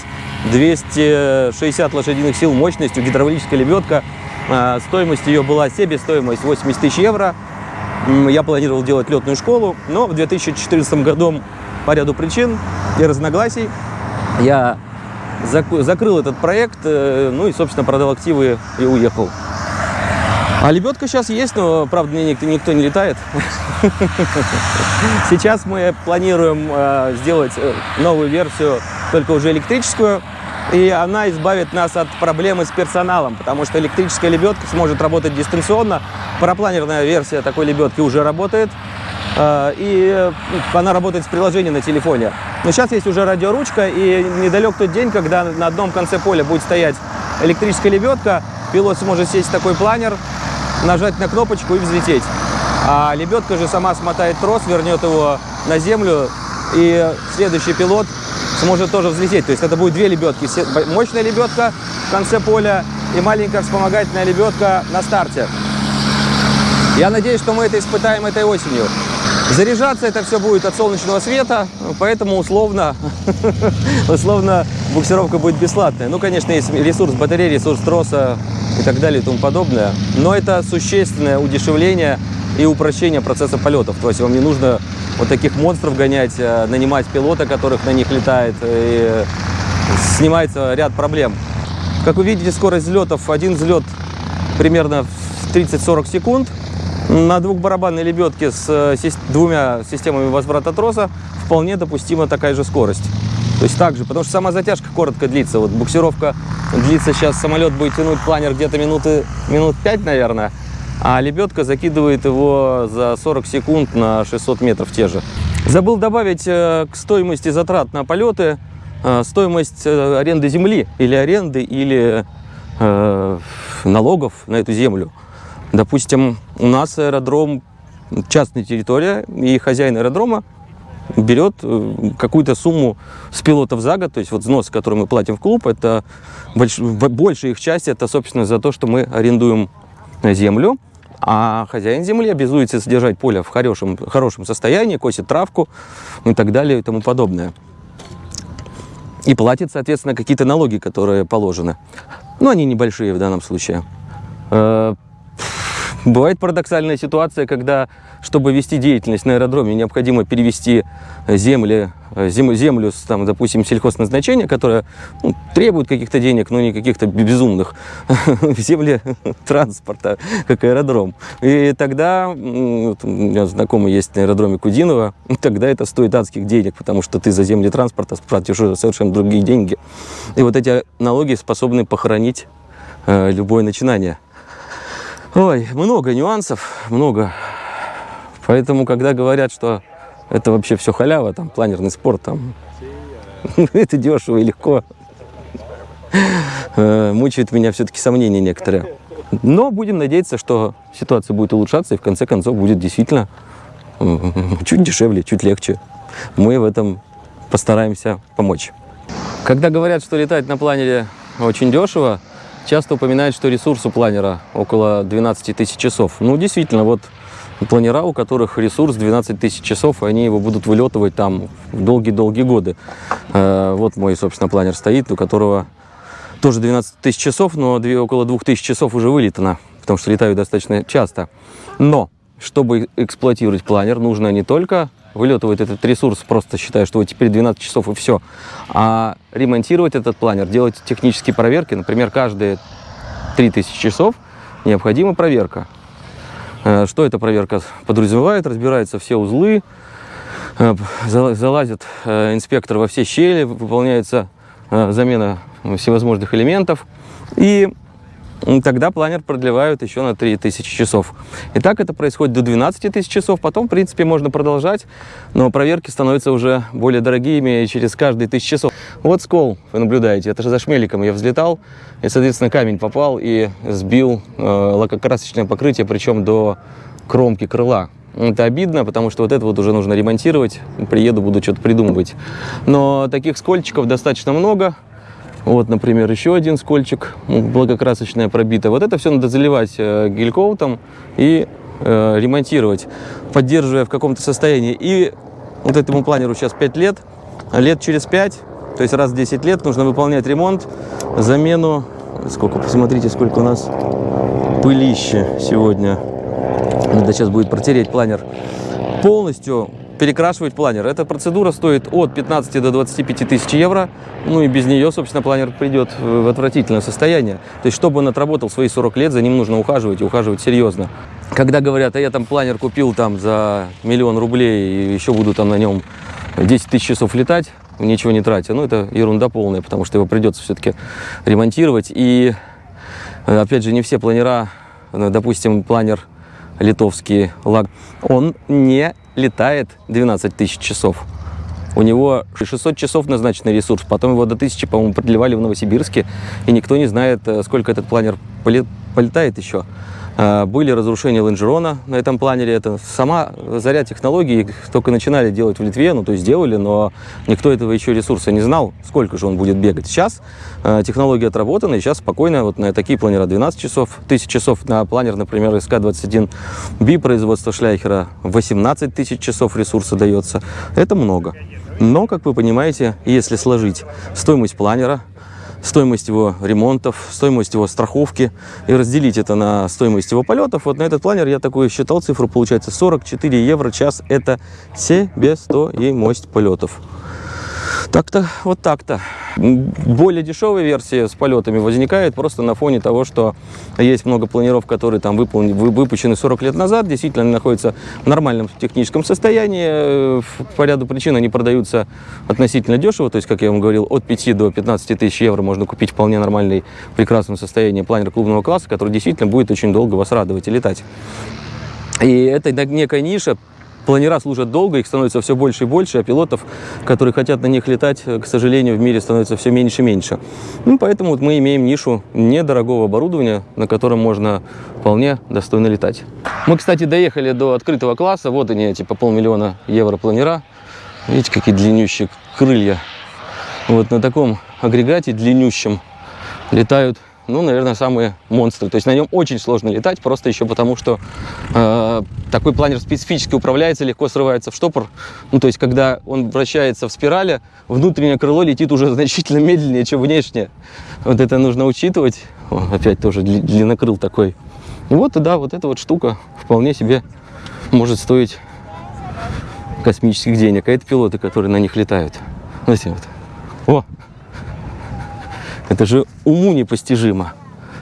260 лошадиных сил мощностью, гидравлическая лебедка. А, Стоимость ее была себестоимость 80 тысяч евро. Я планировал делать летную школу, но в 2014 году по ряду причин и разногласий я закрыл этот проект, э, ну и, собственно, продал активы и уехал. А лебедка сейчас есть, но, правда, мне никто, никто не летает. (laughs) Сейчас мы планируем э, сделать э, новую версию, только уже электрическую. И она избавит нас от проблемы с персоналом, потому что электрическая лебедка сможет работать дистанционно. Парапланерная версия такой лебедки уже работает. э, И э, она работает с приложением на телефоне. Но сейчас есть уже радиоручка, и недалек тот день, когда на одном конце поля будет стоять электрическая лебедка, пилот сможет сесть в такой планер, нажать на кнопочку и взлететь. А лебедка же сама смотает трос, вернет его на землю, и следующий пилот сможет тоже взлететь. То есть это будет две лебедки. Мощная лебедка в конце поля и маленькая вспомогательная лебедка на старте. Я надеюсь, что мы это испытаем этой осенью. Заряжаться это все будет от солнечного света, поэтому условно, (laughs) условно буксировка будет бесплатная. Ну, конечно, есть ресурс батареи, ресурс троса и так далее и тому подобное. Но это существенное удешевление и упрощение процесса полетов. То есть вам не нужно вот таких монстров гонять, а нанимать пилота, которых на них летает. И снимается ряд проблем. Как вы видите, скорость взлетов, один взлет примерно в 30-40 секунд. На двухбарабанной лебедке с э, двумя системами возврата троса вполне допустима такая же скорость. То есть так же, потому что сама затяжка коротко длится. Вот буксировка длится сейчас, самолет будет тянуть планер где-то минуты, минут 5, наверное, а лебедка закидывает его за 40 секунд на 600 метров те же. Забыл добавить э, к стоимости затрат на полеты э, стоимость э, аренды земли или аренды, или э, налогов на эту землю. Допустим, у нас аэродром частная территория, и хозяин аэродрома берет э, какую-то сумму с пилотов за год, то есть вот взнос, который мы платим в клуб, это больш- большая их часть, это, собственно, за то, что мы арендуем землю, а хозяин земли обязуется содержать поле в хорошем, хорошем состоянии, косит травку и так далее и тому подобное. И платит, соответственно, какие-то налоги, которые положены. Но они небольшие в данном случае. Э, Бывает парадоксальная ситуация, когда чтобы вести деятельность на аэродроме, необходимо перевести э, земли, э, зем- землю, с, там, допустим, сельхозназначения, которая ну, требует каких-то денег, но не каких-то безумных, (laughs) в земли (laughs) транспорта, как аэродром. И тогда, вот у меня знакомый есть на аэродроме Кудинова, (laughs) тогда это стоит адских денег, потому что ты за земли транспорта платишь совершенно другие деньги. И вот эти налоги способны похоронить э, любое начинание. Ой, много нюансов, много. Поэтому, когда говорят, что это вообще все халява, там, планерный спорт, там, (laughs) это дешево и легко, э, мучают меня все-таки сомнения некоторые. Но будем надеяться, что ситуация будет улучшаться и в конце концов будет действительно чуть дешевле, чуть легче. Мы в этом постараемся помочь. Когда говорят, что летать на планере очень дешево, часто упоминают, что ресурс у планера около 12 тысяч часов. Ну, действительно, вот планера, у которых ресурс 12 тысяч часов, и они его будут вылетывать там в долгие-долгие годы. Э, Вот мой, собственно, планер стоит, у которого тоже 12 тысяч часов, но около 2 тысяч часов уже вылетано, потому что летаю достаточно часто. Но, чтобы эксплуатировать планер, нужно не только вылетывать этот ресурс, просто считая, что вот теперь 12 часов и все, а ремонтировать этот планер, делать технические проверки, например, каждые 3000 часов необходима проверка. Э, Что эта проверка подразумевает? Разбираются все узлы, э, зала- залазит э, инспектор во все щели, выполняется замена всевозможных элементов. И тогда планер продлевают еще на 3000 часов. И так это происходит до 12 тысяч часов. Потом, в принципе, можно продолжать, но проверки становятся уже более дорогими через каждые тысячу часов. Вот скол, вы наблюдаете, это же за шмеликом я взлетал, и, соответственно, камень попал и сбил э, лакокрасочное покрытие, причем до кромки крыла. Это обидно, потому что вот это вот уже нужно ремонтировать. Приеду, буду что-то придумывать. Но таких скольчиков достаточно много. Вот, например, еще один скольчик, м, благокрасочное пробито. Вот это все надо заливать э, гель-коутом и э, ремонтировать, поддерживая в каком-то состоянии. И вот этому планеру сейчас 5 лет, лет через 5, то есть раз в 10 лет нужно выполнять ремонт, замену. Сколько, посмотрите, сколько у нас пылище сегодня. Надо сейчас будет протереть планер. Полностью перекрашивать планер. Эта процедура стоит от 15 до 25 тысяч евро. Ну и без нее, собственно, планер придет в отвратительное состояние. То есть, чтобы он отработал свои 40 лет, за ним нужно ухаживать и ухаживать серьезно. Когда говорят, а я там планер купил там за миллион рублей и еще буду там на нем 10 тысяч часов летать, ничего не тратя. Ну, это ерунда полная, потому что его придется все-таки ремонтировать. И, э, опять же, не все планера, э, допустим, планер литовский лаг, он не летает 12 тысяч часов. У него 600 часов назначенный ресурс, потом его до 1000, по-моему, продлевали в Новосибирске, и никто не знает, э, сколько этот планер поле- полетает еще. А, Были разрушения лонжерона на этом планере. Это сама заря технологий только начинали делать в Литве, ну то есть делали, но никто этого еще ресурса не знал, сколько же он будет бегать. Сейчас э, технология отработана, сейчас спокойно вот на такие планера 12 часов, 1000 часов на планер, например, СК-21B производства Шляхера 18 тысяч часов ресурса дается. Это много. Но, как вы понимаете, если сложить стоимость планера, стоимость его ремонтов, стоимость его страховки и разделить это на стоимость его полетов. Вот на этот планер я такую считал цифру, получается 44 евро час. Это себестоимость полетов. Так-то, вот так-то. Более дешевая версия с полетами возникает просто на фоне того, что есть много планеров, которые там выполнены, вы- выпущены 40 лет назад, действительно они находятся в нормальном техническом состоянии. Э, По ряду причин они продаются относительно дешево, то есть, как я вам говорил, от 5 до 15 тысяч евро можно купить вполне нормальный, в прекрасном состоянии планер клубного класса, который действительно будет очень долго вас радовать и летать. И это некая ниша. Планера служат долго, их становится все больше и больше, а пилотов, которые хотят на них летать, к сожалению, в мире становится все меньше и меньше. Ну, поэтому вот мы имеем нишу недорогого оборудования, на котором можно вполне достойно летать. Мы, кстати, доехали до открытого класса. Вот они, эти по полмиллиона евро планера. Видите, какие длиннющие крылья. Вот на таком агрегате длиннющем летают, ну, наверное, самые монстры. То есть на нем очень сложно летать, просто еще потому, что э, такой планер специфически управляется, легко срывается в штопор. Ну, то есть, когда он вращается в спирали, внутреннее крыло летит уже (laughs) значительно медленнее, чем внешнее. Вот это нужно учитывать. О, опять тоже дли- длиннокрыл такой. Вот, да, вот эта вот штука вполне себе может стоить космических денег. А это пилоты, которые на них летают. Знаете, вот. О! Это же уму непостижимо.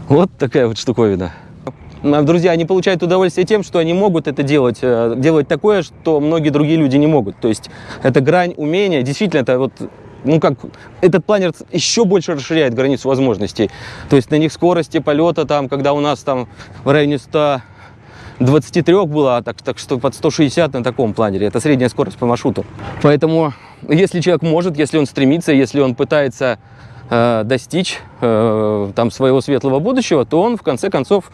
Вот такая вот штуковина. А, Друзья, они получают удовольствие тем, что они могут это делать, э, делать такое, что многие другие люди не могут. То есть это грань умения. Действительно, это вот, ну как, этот планер еще больше расширяет границу возможностей. То есть на них скорости полета, там, когда у нас там в районе 100 23 было, а так, так что под 160 на таком планере. Это средняя скорость по маршруту. Поэтому, если человек может, если он стремится, если он пытается э, достичь э, там своего светлого будущего, то он в конце концов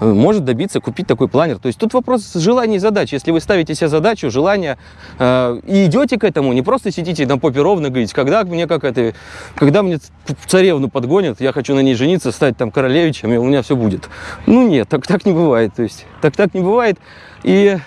э, может добиться купить такой планер. То есть тут вопрос желания и задач. Если вы ставите себе задачу, желание э, и идете к этому, не просто сидите на попе ровно, говорите, когда мне как это, когда мне царевну подгонят, я хочу на ней жениться, стать там королевичем, и у меня все будет. Ну нет, так, так не бывает. То есть так так не бывает. И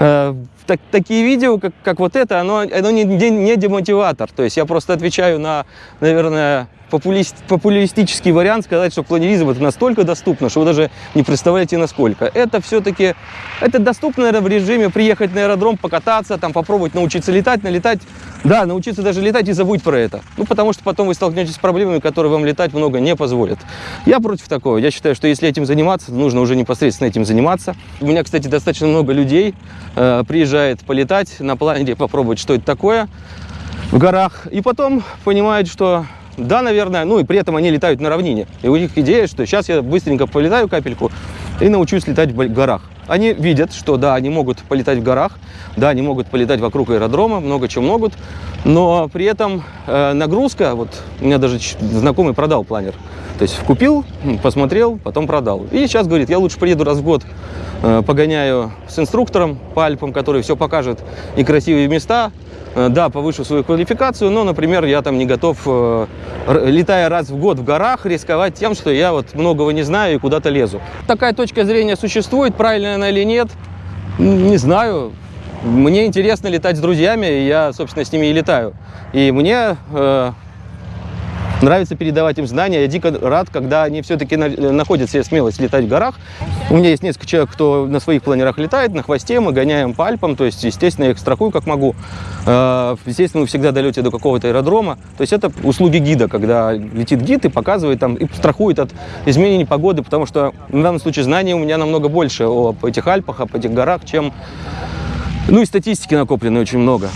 э, так- такие видео, как, как вот это, оно, оно не, не, не демотиватор. То есть я просто отвечаю на, наверное, популист- популистический вариант сказать, что планеризм это настолько доступно, что вы даже не представляете насколько. Это все-таки это доступно наверное, в режиме приехать на аэродром, покататься, там попробовать научиться летать, налетать. Да, научиться даже летать и забудь про это. Ну, потому что потом вы столкнетесь с проблемами, которые вам летать много не позволят. Я против такого. Я считаю, что если этим заниматься, нужно уже непосредственно этим заниматься. У меня, кстати, достаточно много людей э, приезжает полетать на планере, попробовать, что это такое в горах. И потом понимают, что да, наверное, ну и при этом они летают на равнине. И у них идея, что сейчас я быстренько полетаю капельку и научусь летать в горах. Они видят, что да, они могут полетать в горах, да, они могут полетать вокруг аэродрома, много чего могут, но при этом э, нагрузка, вот у меня даже знакомый продал планер, то есть купил, посмотрел, потом продал. И сейчас говорит, я лучше приеду раз в год, э, погоняю с инструктором по Альпам, который все покажет и красивые места, да, повышу свою квалификацию, но, например, я там не готов, э, летая раз в год в горах, рисковать тем, что я вот многого не знаю и куда-то лезу. Такая точка зрения существует, правильная она или нет, не знаю. Мне интересно летать с друзьями, я, собственно, с ними и летаю. И мне э, нравится передавать им знания. Я дико рад, когда они все-таки находят себе смелость летать в горах. У меня есть несколько человек, кто на своих планерах летает, на хвосте, мы гоняем по Альпам, то есть, естественно, я их страхую как могу. Э, Естественно, вы всегда долете до какого-то аэродрома. То есть это услуги гида, когда летит гид и показывает там, и страхует от изменений погоды, потому что в данном случае знаний у меня намного больше об этих Альпах, об этих горах, чем... Ну и статистики накоплены очень много.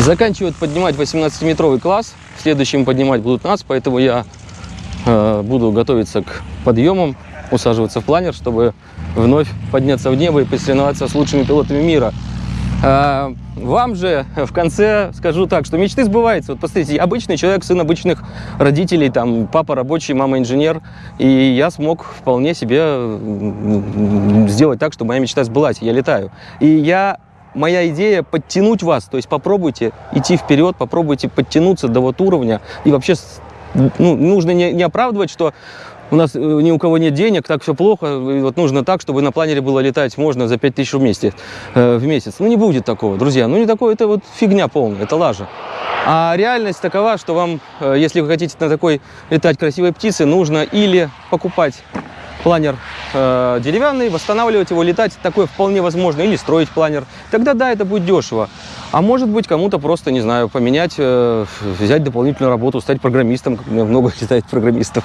Заканчивают поднимать 18-метровый класс. Следующим поднимать будут нас, поэтому я э, буду готовиться к подъемам, усаживаться в планер, чтобы вновь подняться в небо и посоревноваться с лучшими пилотами мира. А, Вам же в конце скажу так, что мечты сбываются. Вот посмотрите, я обычный человек, сын обычных родителей, там папа рабочий, мама инженер, и я смог вполне себе сделать так, что моя мечта сбылась, я летаю. И я моя идея подтянуть вас, то есть попробуйте идти вперед, попробуйте подтянуться до вот уровня и вообще ну, нужно не, не оправдывать, что у нас э, ни у кого нет денег, так все плохо, вот нужно так, чтобы на планере было летать можно за 5000 в месяц, э, в месяц. Ну не будет такого, друзья, ну не такое, это вот фигня полная, это лажа. А реальность такова, что вам, э, если вы хотите на такой летать красивой птице, нужно или покупать планер э, деревянный, восстанавливать его, летать, такое вполне возможно, или строить планер. Тогда да, это будет дешево. А может быть, кому-то просто, не знаю, поменять, э, взять дополнительную работу, стать программистом, как у меня много летает программистов.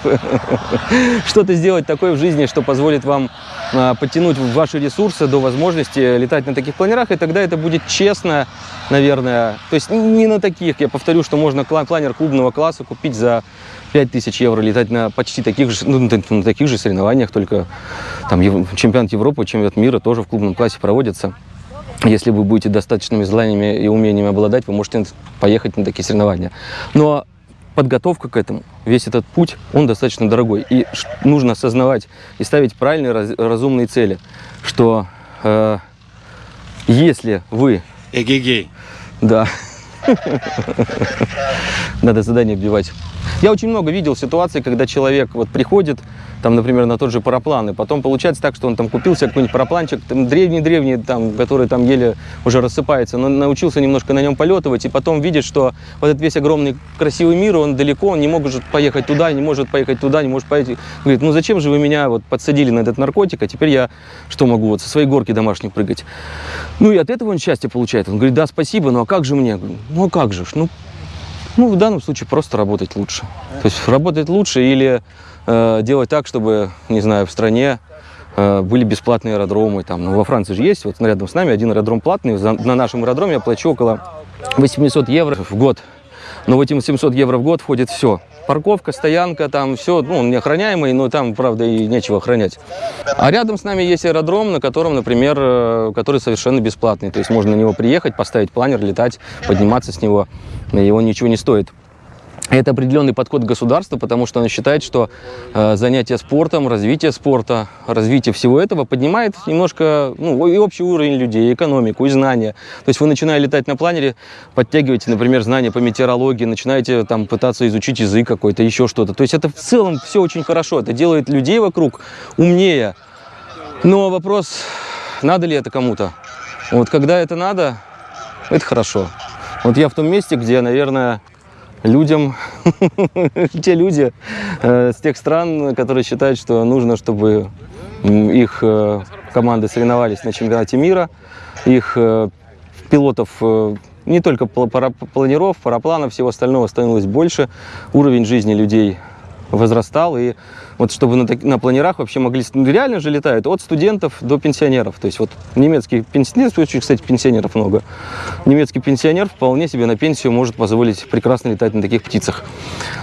(laughs) Что-то сделать такое в жизни, что позволит вам э, подтянуть ваши ресурсы до возможности летать на таких планерах, и тогда это будет честно, наверное. То есть не на таких, я повторю, что можно планер клубного класса купить за 5000 евро, летать на почти таких же, ну, на таких же соревнованиях, только там чемпионат Европы, чемпионат мира тоже в клубном классе проводится. Если вы будете достаточными знаниями и умениями обладать, вы можете поехать на такие соревнования. Но подготовка к этому, весь этот путь, он достаточно дорогой. И нужно осознавать и ставить правильные, раз- разумные цели, что э, если вы Эгегей. да. (laughs) Надо задание вбивать. Я очень много видел ситуаций, когда человек вот приходит, там, например, на тот же параплан. И потом получается так, что он там купил себе какой-нибудь парапланчик, древний-древний, там, который там еле уже рассыпается, но научился немножко на нем полетывать, и потом видит, что вот этот весь огромный красивый мир, он далеко, он не может поехать туда, не может поехать туда, не может поехать. Говорит, ну зачем же вы меня вот подсадили на этот наркотик, а теперь я что могу, вот со своей горки домашней прыгать. Ну и от этого он счастье получает. Он говорит, да, спасибо, ну а как же мне? Говорю, ну а как же, ж? ну ну, в данном случае просто работать лучше. То есть работать лучше или э, делать так, чтобы, не знаю, в стране э, были бесплатные аэродромы. Там, ну, во Франции же есть, вот рядом с нами один аэродром платный. За- на нашем аэродроме я плачу около 800 евро в год. Но в эти 800 евро в год входит все. Парковка, стоянка, там все, ну, он неохраняемый, но там, правда, и нечего охранять. А рядом с нами есть аэродром, на котором, например, э, который совершенно бесплатный. То есть можно на него приехать, поставить планер, летать, подниматься с него, он ничего не стоит. Это определенный подход государства, потому что оно считает, что э, занятие спортом, развитие спорта, развитие всего этого поднимает немножко ну, и общий уровень людей, и экономику, и знания. То есть вы начиная летать на планере, подтягиваете, например, знания по метеорологии, начинаете там пытаться изучить язык какой-то, еще что-то. То есть это в целом все очень хорошо, это делает людей вокруг умнее. Но вопрос, надо ли это кому-то? Вот когда это надо, это хорошо. Вот я в том месте, где, наверное, людям, (laughs) те люди э, с тех стран, которые считают, что нужно, чтобы их э, команды соревновались на чемпионате мира, их э, пилотов э, не только планиров, парапланов, всего остального становилось больше, уровень жизни людей возрастал, и вот чтобы на, на планерах вообще могли, ну, реально же летают от студентов до пенсионеров, то есть вот немецкий пенсионер, очень, кстати, пенсионеров много, немецкий пенсионер вполне себе на пенсию может позволить прекрасно летать на таких птицах.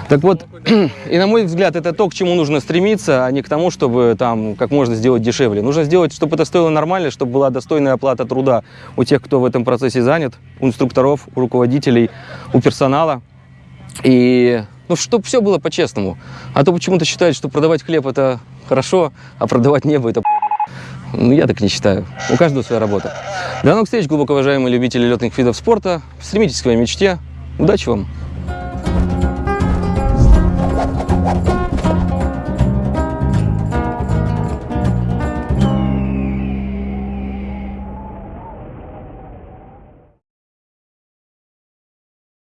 Так вот, (clears throat) и на мой взгляд, это то, к чему нужно стремиться, а не к тому, чтобы там как можно сделать дешевле. Нужно сделать, чтобы это стоило нормально, чтобы была достойная оплата труда у тех, кто в этом процессе занят, у инструкторов, у руководителей, у персонала. И ну, чтобы все было по-честному. А то почему-то считают, что продавать хлеб – это хорошо, а продавать небо – это ну, я так не считаю. У каждого своя работа. До новых встреч, глубоко уважаемые любители летных видов спорта. Стремитесь к своей мечте. Удачи вам!